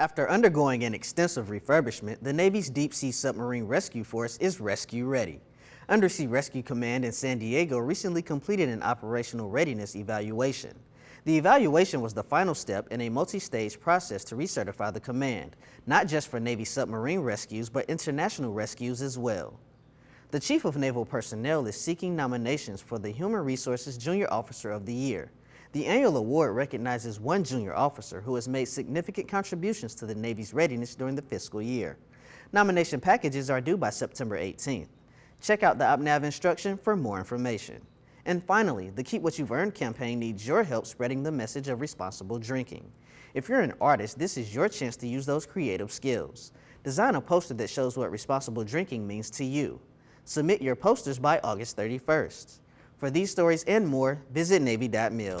After undergoing an extensive refurbishment, the Navy's Deep Sea Submarine Rescue Force is rescue ready. Undersea Rescue Command in San Diego recently completed an operational readiness evaluation. The evaluation was the final step in a multi-stage process to recertify the command, not just for Navy submarine rescues, but international rescues as well. The Chief of Naval Personnel is seeking nominations for the Human Resources Junior Officer of the Year. The annual award recognizes one junior officer who has made significant contributions to the Navy's readiness during the fiscal year. Nomination packages are due by September 18th. Check out the OpNav instruction for more information. And finally, the Keep What You've Earned campaign needs your help spreading the message of responsible drinking. If you're an artist, this is your chance to use those creative skills. Design a poster that shows what responsible drinking means to you. Submit your posters by August 31st. For these stories and more, visit Navy.mil.